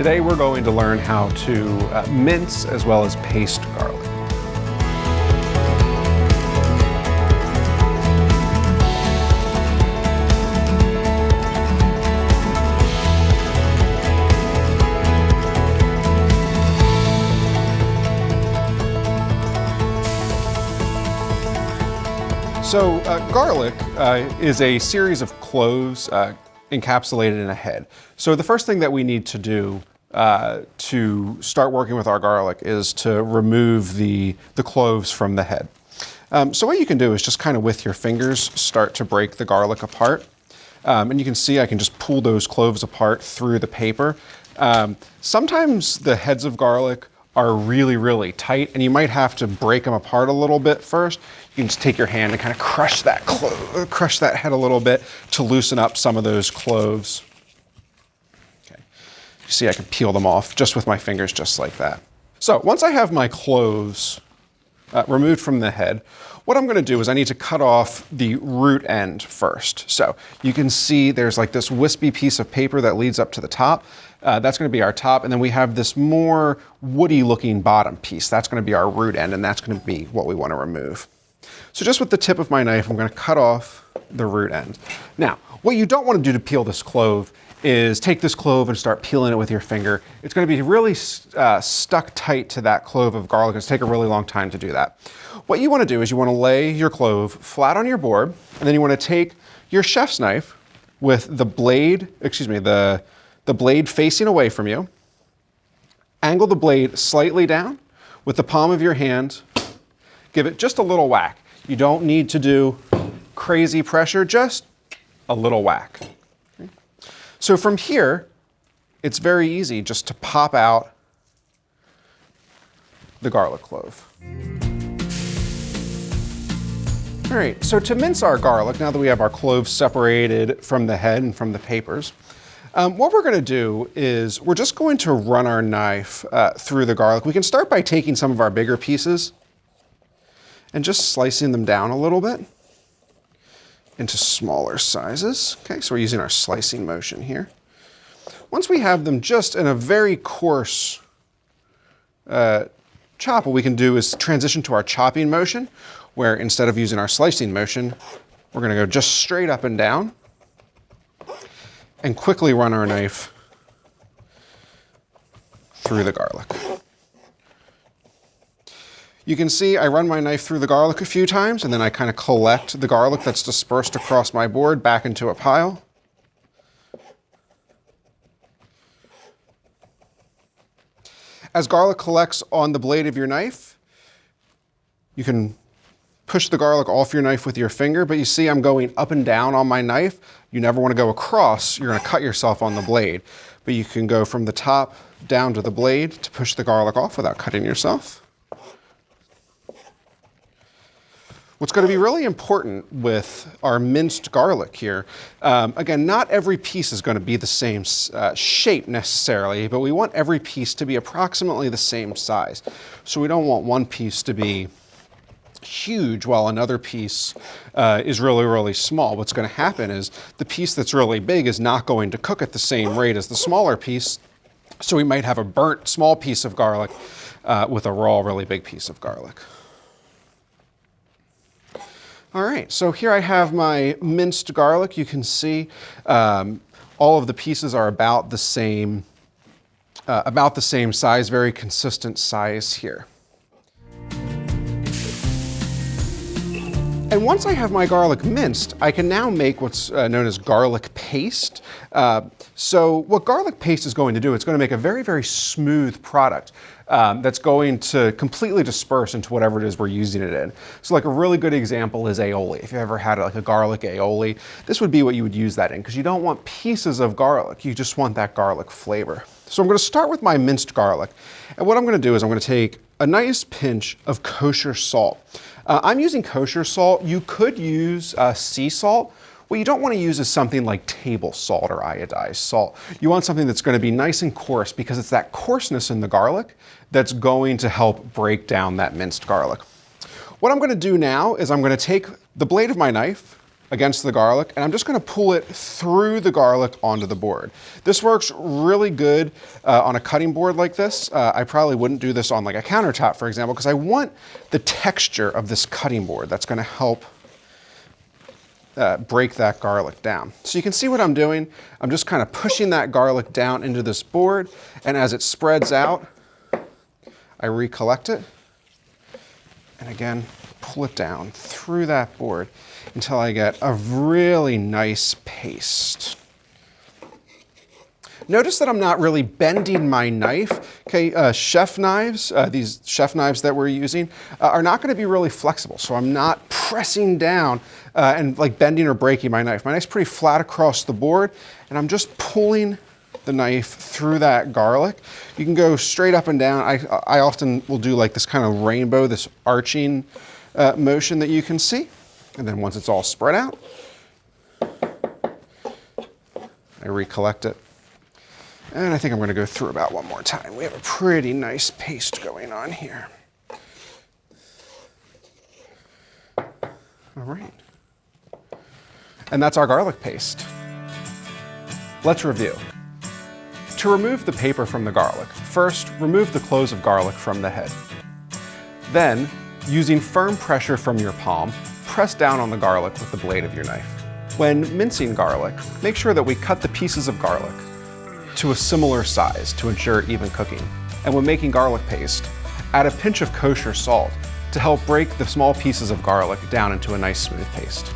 Today we're going to learn how to uh, mince as well as paste garlic. So uh, garlic uh, is a series of cloves uh, encapsulated in a head. So the first thing that we need to do uh, to start working with our garlic is to remove the, the cloves from the head. Um, so what you can do is just kind of with your fingers start to break the garlic apart. Um, and you can see I can just pull those cloves apart through the paper. Um, sometimes the heads of garlic are really, really tight and you might have to break them apart a little bit first. You can just take your hand and kind of crush that, crush that head a little bit to loosen up some of those cloves. You see I can peel them off just with my fingers just like that. So once I have my cloves uh, removed from the head, what I'm gonna do is I need to cut off the root end first. So you can see there's like this wispy piece of paper that leads up to the top. Uh, that's going to be our top, and then we have this more woody looking bottom piece. That's going to be our root end, and that's going to be what we want to remove. So just with the tip of my knife, I'm going to cut off the root end. Now, what you don't want to do to peel this clove is take this clove and start peeling it with your finger. It's going to be really uh, stuck tight to that clove of garlic. It's take a really long time to do that. What you want to do is you want to lay your clove flat on your board, and then you want to take your chef's knife with the blade, excuse me, the the blade facing away from you. Angle the blade slightly down with the palm of your hand. Give it just a little whack. You don't need to do crazy pressure, just a little whack. So from here, it's very easy just to pop out the garlic clove. All right, so to mince our garlic, now that we have our cloves separated from the head and from the papers, um, what we're gonna do is we're just going to run our knife uh, through the garlic. We can start by taking some of our bigger pieces and just slicing them down a little bit into smaller sizes. Okay, so we're using our slicing motion here. Once we have them just in a very coarse uh, chop, what we can do is transition to our chopping motion, where instead of using our slicing motion, we're gonna go just straight up and down and quickly run our knife through the garlic. You can see I run my knife through the garlic a few times and then I kind of collect the garlic that's dispersed across my board back into a pile. As garlic collects on the blade of your knife, you can push the garlic off your knife with your finger, but you see I'm going up and down on my knife. You never want to go across, you're going to cut yourself on the blade. But you can go from the top down to the blade to push the garlic off without cutting yourself. What's going to be really important with our minced garlic here, um, again, not every piece is going to be the same uh, shape necessarily, but we want every piece to be approximately the same size. So we don't want one piece to be huge while another piece uh, is really, really small. What's going to happen is the piece that's really big is not going to cook at the same rate as the smaller piece. So we might have a burnt small piece of garlic uh, with a raw, really big piece of garlic. All right, so here I have my minced garlic. You can see um, all of the pieces are about the same, uh, about the same size, very consistent size here. And once I have my garlic minced, I can now make what's uh, known as garlic paste. Uh, so what garlic paste is going to do, it's going to make a very, very smooth product um, that's going to completely disperse into whatever it is we're using it in. So like a really good example is aioli. If you ever had like a garlic aioli, this would be what you would use that in because you don't want pieces of garlic. You just want that garlic flavor. So I'm going to start with my minced garlic. And what I'm going to do is I'm going to take a nice pinch of kosher salt. Uh, I'm using kosher salt. You could use uh, sea salt. What you don't want to use is something like table salt or iodized salt. You want something that's going to be nice and coarse because it's that coarseness in the garlic that's going to help break down that minced garlic. What I'm going to do now is I'm going to take the blade of my knife against the garlic, and I'm just gonna pull it through the garlic onto the board. This works really good uh, on a cutting board like this. Uh, I probably wouldn't do this on like a countertop, for example, because I want the texture of this cutting board. That's gonna help uh, break that garlic down. So you can see what I'm doing. I'm just kind of pushing that garlic down into this board, and as it spreads out, I recollect it, and again, pull it down through that board until I get a really nice paste. Notice that I'm not really bending my knife. Okay, uh, chef knives, uh, these chef knives that we're using, uh, are not gonna be really flexible. So I'm not pressing down uh, and like bending or breaking my knife. My knife's pretty flat across the board and I'm just pulling the knife through that garlic. You can go straight up and down. I, I often will do like this kind of rainbow, this arching uh, motion that you can see. And then once it's all spread out, I recollect it. And I think I'm gonna go through about one more time. We have a pretty nice paste going on here. All right. And that's our garlic paste. Let's review. To remove the paper from the garlic, first remove the cloves of garlic from the head. Then, using firm pressure from your palm, press down on the garlic with the blade of your knife. When mincing garlic, make sure that we cut the pieces of garlic to a similar size to ensure even cooking. And when making garlic paste, add a pinch of kosher salt to help break the small pieces of garlic down into a nice smooth paste.